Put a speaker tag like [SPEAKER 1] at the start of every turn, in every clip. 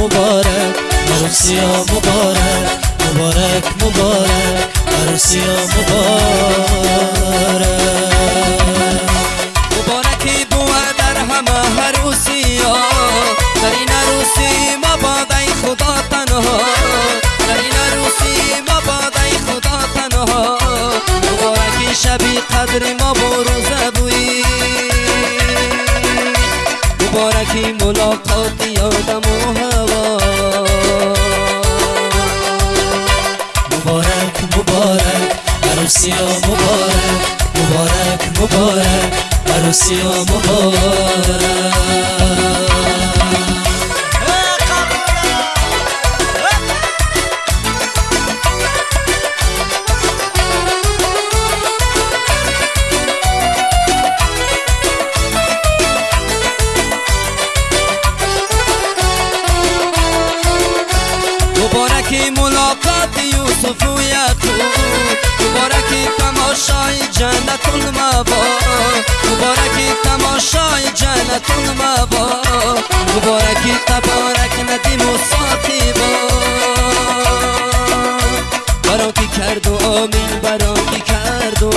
[SPEAKER 1] مبارک عروسی مبارک مبارک مبارک عروسی مبارک.
[SPEAKER 2] مبارکی بوه در همه عروسی ها. در این عروسی مبادای خدا تنها. در این عروسی مبادای خدا تنها. مبارکی شبی قدر ما بروزه بوی مبارکی ملاقات
[SPEAKER 1] مبارک عروسی مبارک
[SPEAKER 2] جنت المبا مبارکی تماشای جنت المبا مبارکی تبارک ندیم و ساتی با برا کی کرد و آمین برا کی کرد و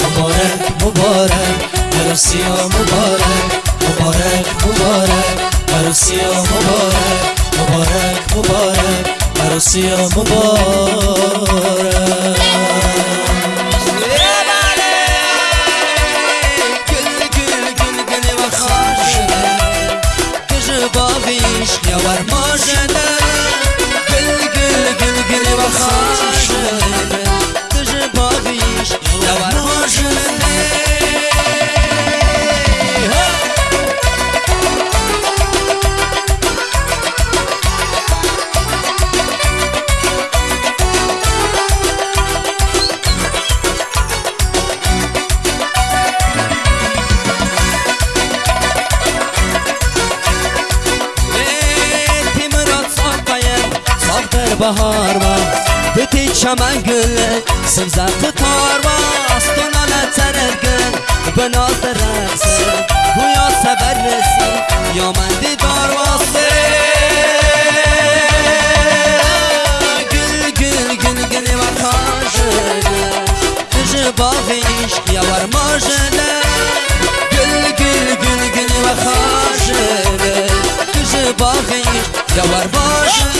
[SPEAKER 1] مبارک مبارک عروسی مبارک مبارک مبارک عروسی مبارک مبارک مبارک عروسی مبارک.
[SPEAKER 2] گل گل سمزق تار با استونا نترد گل بناز در رقصه بویا سبر رسی یا من دیدار واسه گل گل گل گل و خاشه دژ باقیش یا ور ماجله گل گل گل گل و خاشه دژ باقیش یا ور ماجله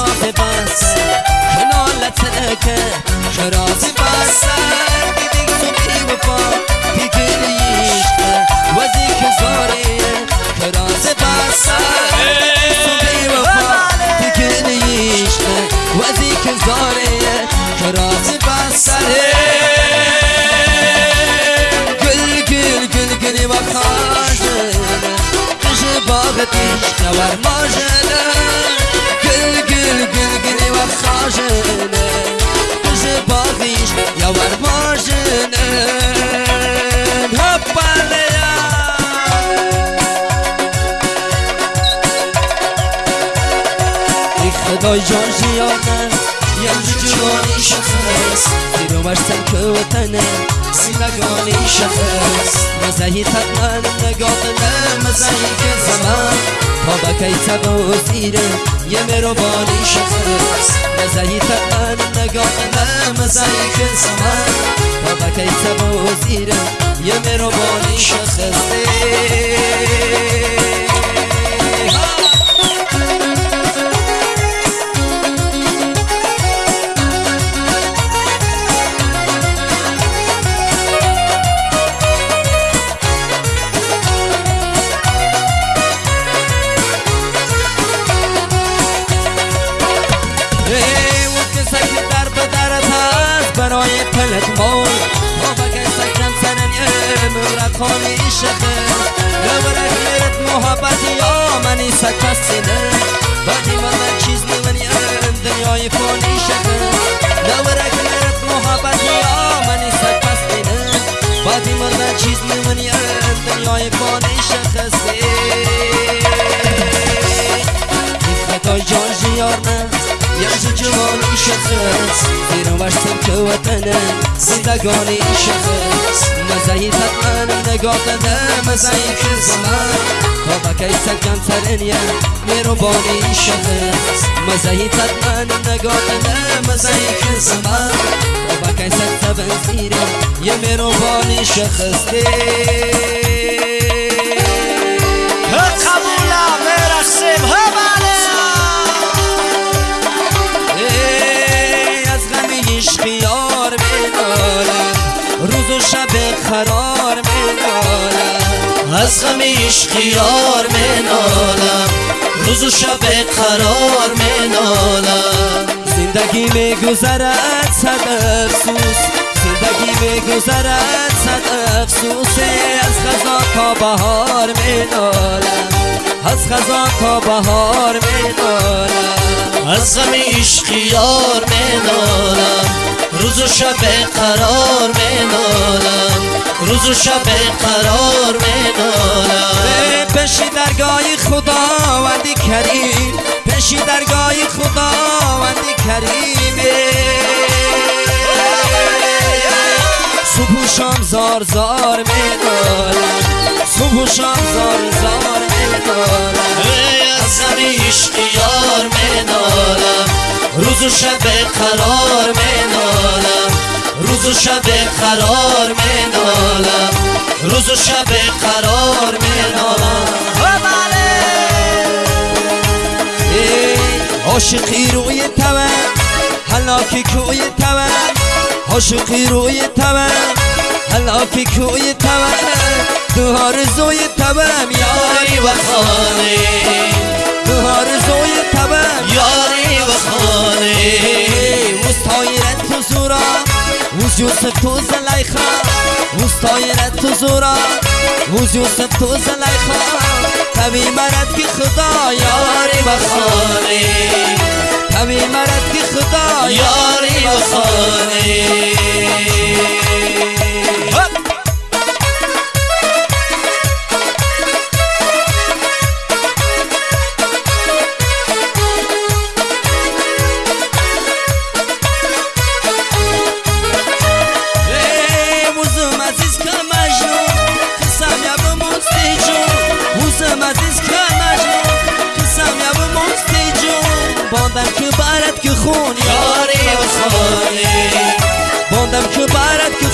[SPEAKER 2] شراسي بس شنو لا تنكه شراسي بس. بدك صبحي وفا فكري يشتى وزيك زوري شراسي بس. بدك صبحي وفا our برسن که وطنه زندگانی شخص مزهی تقنن نگاهنه مزهی که زمان. تا بکی تبا و زیره یه مروبانی شخص مزهی تقنن isso é fascinante eh? Pode شخص زیر ورسم که وطنه زندگانی شخص مزهی تطمن نگاه ده مزهی کزمن تا بکی ترینیه میرو بانی شخص مزهی تطمن نگاه ده مزهی کزمن تا بکی سکن بنزیره یه میرو بانی شخص
[SPEAKER 1] قبولا برقصیم ها
[SPEAKER 2] از غم عشق یار منالم. روز و شب قرار منالم. زندگی میگذرد صد افسوس. زندگی میگذرد صد افسوس. از خزا تا بهار منالم. از خزا تا بهار منالم
[SPEAKER 1] از غم عشق یار منالم روز و شب قرار منالم روز و شب قرار منالم
[SPEAKER 2] پشی درگاه خداوندی کریم. پشی درگاه خداوندی کریم. صبح و شام زار زار میدارم صبح و شام زار زار میدارم
[SPEAKER 1] از عشق یار روز و شب قرار منالم روز و شب قرار منالم روز و شب قرار منالم
[SPEAKER 2] عاشقی روی تون حلاکی کوی تون عاشقی روی تون حلاکی کوی تون تو آرزوی تون
[SPEAKER 1] یاری و خانه.
[SPEAKER 2] تو آرزوی تون
[SPEAKER 1] یاری و خانه.
[SPEAKER 2] مستایرت تو زورا وز تو زلیخا. مستایرت تو زورا وز تو زلیخا. تبی مرد کی خدا
[SPEAKER 1] یاری و خانه.
[SPEAKER 2] تبی مرد کی خدا
[SPEAKER 1] یاری و خانه.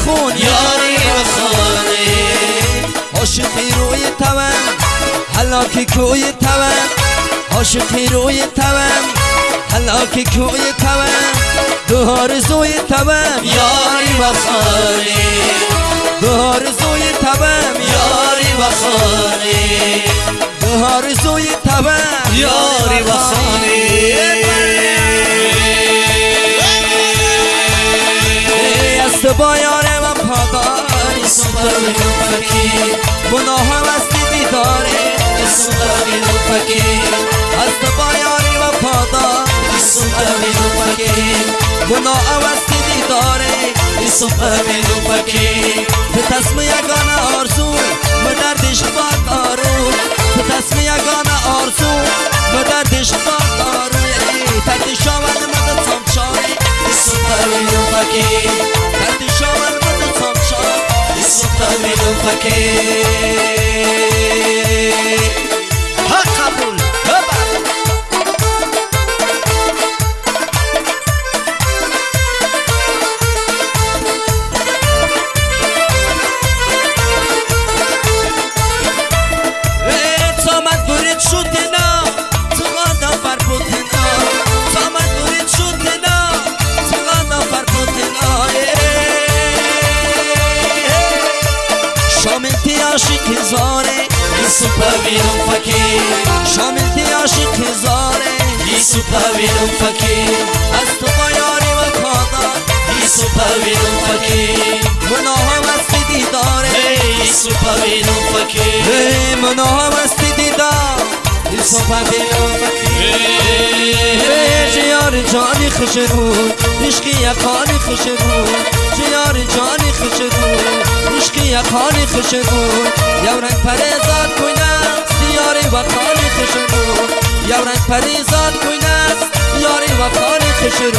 [SPEAKER 2] برد که خون
[SPEAKER 1] یاری خانه.
[SPEAKER 2] عاشقی روی تون حلاکی کوی تون عاشقی روی تون حلاکی کوی تون دو آرزوی تون
[SPEAKER 1] یاری و خانه.
[SPEAKER 2] دو آرزوی تون
[SPEAKER 1] یاری و خانه.
[SPEAKER 2] دو آرزوی تون
[SPEAKER 1] یاری و سوپر فکیر
[SPEAKER 2] تو تصم یگانه آرزو به دردش باد دارو تو تصم یگانه آرزو به دردش باد دارو ترد شاول مدد سامچاری
[SPEAKER 1] سوپر فکیر
[SPEAKER 2] ترد شاول مدد سامچاری
[SPEAKER 1] سوپر فکیر ها سوپر فکیر
[SPEAKER 2] از تو با یاری و کادار
[SPEAKER 1] سوپر فکیر
[SPEAKER 2] گناهم است دیداره
[SPEAKER 1] ای سوپر فکیر
[SPEAKER 2] ای مناهم است دیدار. ای سوپر بیرون فکر جیار جانی خوش رو. عشقی یکانی خوش رو. جیار جانی خوش رو. عشقی یکانی خوش رو. یو رنگ پریزاد کوینست یاری و خانی خوش رو. یو رنگ پریزاد کوینست یاری و خانی خوش رو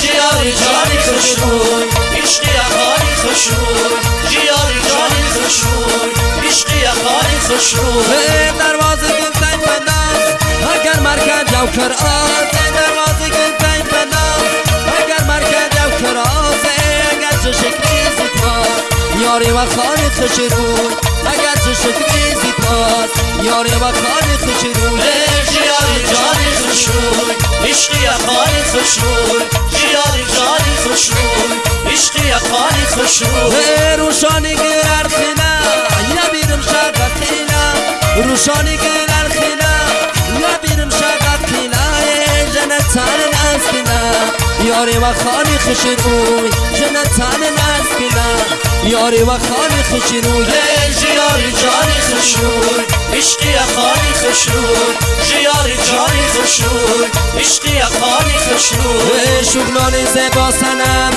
[SPEAKER 1] جیاری جانی خوش روی. عشقی اخانی خوش روی. جیاری جانی خوش روی. عشقی اخانی خوش روی.
[SPEAKER 2] دروازه گل تنگ پناز اگر مرکز یو کر یاری و خانه خوش روی؟ اگر چه شکلی زیپاس یاری و خانه خوش روی؟
[SPEAKER 1] جیاری جانی خوش عشقی اخانی خوش روی جانی خوش عشقی اخانی خوش
[SPEAKER 2] یاری و خانی خوش روی. جنت تان نسکینا یاری و خانی خوش روی.
[SPEAKER 1] جیاری جانی خوش روی. عشقی اخانی خوش روی. جیاری جانی خوش روی. عشقی اخانی خوش روی.
[SPEAKER 2] شغلان زبا سنم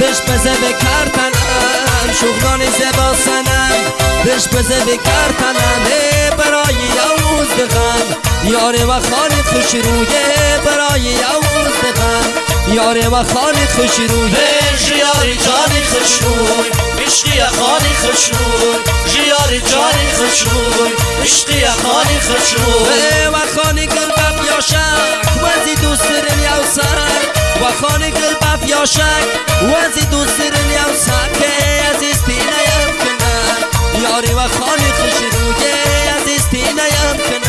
[SPEAKER 2] بش بزه بکر تنم شغلان زبا سنم بش بزه بکر تنم برای یوز دغم یاره و خانه خوش رویه برای یوز دغم یاره و خانه خوش رویه
[SPEAKER 1] جیاری جانی خوش روی. عشقی اخانی خوش روی. جیاری جانی خوش روی. عشقی اخانی خوش روی.
[SPEAKER 2] و خانه گل بف یاشک وزی دوسترن یوسک و خانه گل بف یاشک وزی دوسترن یوسک عزیز تینه یم کنن یاری و خانه خوش رویه عزیز تینه یم کنن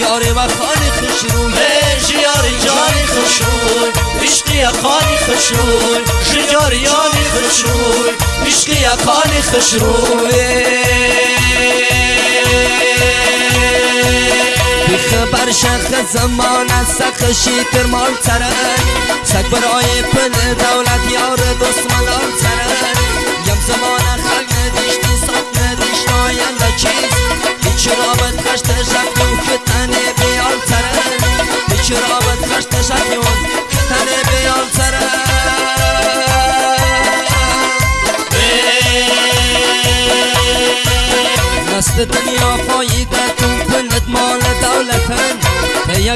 [SPEAKER 2] یاری و خانه خوش رویه
[SPEAKER 1] جیاری جانی خوش روی عشقی اخانی خوش روی جیاری جانی خوش روی عشقی اخانی خوش روی
[SPEAKER 2] بخبر شخ زمان سخشی تر مال ترن. سگ برای پل دولت یار دوست ملال ترن. یم زمان خلق ندیشتی صف ندیشت آینده چیز هیچ رابط خشت شکیون که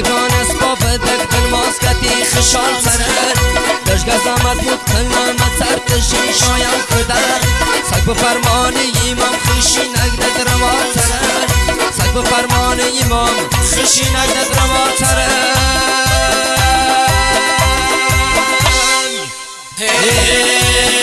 [SPEAKER 2] شدگان از با دک دل ماسکتی خشال سرد دشگ از آمد بود کلامت سر تشین شایم کردر سگ به فرمان ایمام خشی نگده روان سرد سگ به فرمان ایمام خیشی نگدت روان سرد Hey! hey.